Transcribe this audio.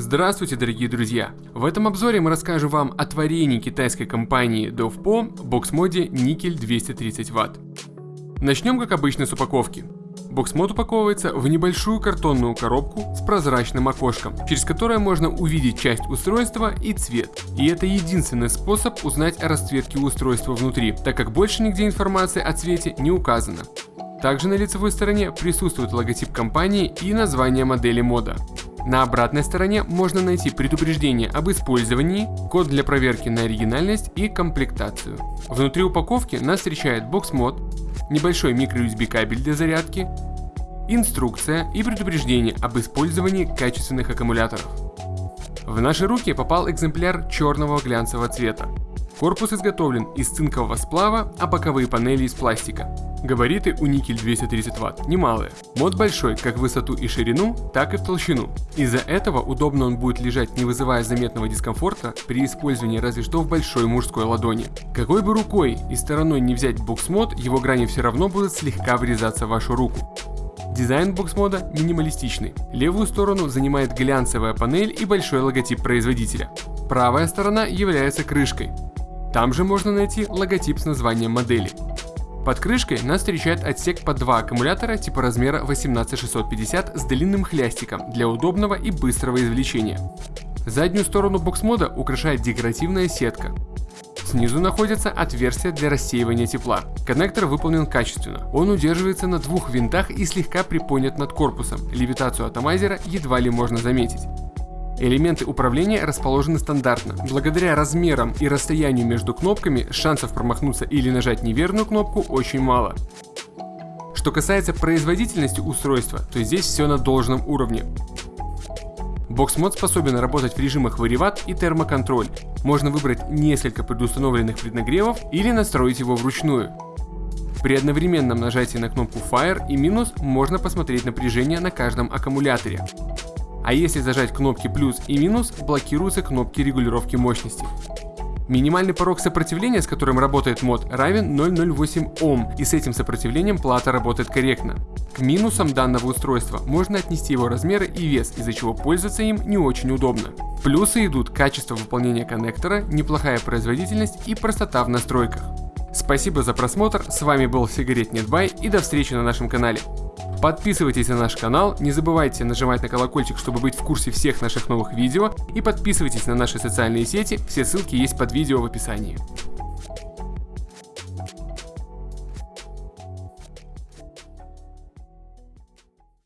Здравствуйте, дорогие друзья! В этом обзоре мы расскажем вам о творении китайской компании DovPo бокс-моде никель 230 Вт. Начнем, как обычно, с упаковки. Бокс-мод упаковывается в небольшую картонную коробку с прозрачным окошком, через которое можно увидеть часть устройства и цвет. И это единственный способ узнать о расцветке устройства внутри, так как больше нигде информации о цвете не указано. Также на лицевой стороне присутствует логотип компании и название модели мода. На обратной стороне можно найти предупреждение об использовании, код для проверки на оригинальность и комплектацию. Внутри упаковки нас встречает бокс-мод, небольшой microUSB кабель для зарядки, инструкция и предупреждение об использовании качественных аккумуляторов. В наши руки попал экземпляр черного глянцевого цвета. Корпус изготовлен из цинкового сплава, а боковые панели из пластика. Габариты у никель 230 Вт немалые. Мод большой как в высоту и ширину, так и в толщину. Из-за этого удобно он будет лежать не вызывая заметного дискомфорта при использовании разве что в большой мужской ладони. Какой бы рукой и стороной не взять бокс-мод, его грани все равно будут слегка врезаться в вашу руку. Дизайн бокс-мода минималистичный. Левую сторону занимает глянцевая панель и большой логотип производителя. Правая сторона является крышкой. Там же можно найти логотип с названием модели. Под крышкой нас встречает отсек под два аккумулятора типа размера 18650 с длинным хлястиком для удобного и быстрого извлечения. Заднюю сторону бокс-мода украшает декоративная сетка. Снизу находится отверстие для рассеивания тепла. Коннектор выполнен качественно. Он удерживается на двух винтах и слегка приподнят над корпусом. Левитацию атомайзера едва ли можно заметить. Элементы управления расположены стандартно. Благодаря размерам и расстоянию между кнопками шансов промахнуться или нажать неверную кнопку очень мало. Что касается производительности устройства, то здесь все на должном уровне. Бокс-мод способен работать в режимах вариват и термоконтроль. Можно выбрать несколько предустановленных преднагревов или настроить его вручную. При одновременном нажатии на кнопку Fire и минус можно посмотреть напряжение на каждом аккумуляторе а если зажать кнопки плюс и минус, блокируются кнопки регулировки мощности. Минимальный порог сопротивления, с которым работает мод, равен 0,08 Ом, и с этим сопротивлением плата работает корректно. К минусам данного устройства можно отнести его размеры и вес, из-за чего пользоваться им не очень удобно. Плюсы идут качество выполнения коннектора, неплохая производительность и простота в настройках. Спасибо за просмотр, с вами был Сигарет Нетбай и до встречи на нашем канале. Подписывайтесь на наш канал, не забывайте нажимать на колокольчик, чтобы быть в курсе всех наших новых видео и подписывайтесь на наши социальные сети, все ссылки есть под видео в описании.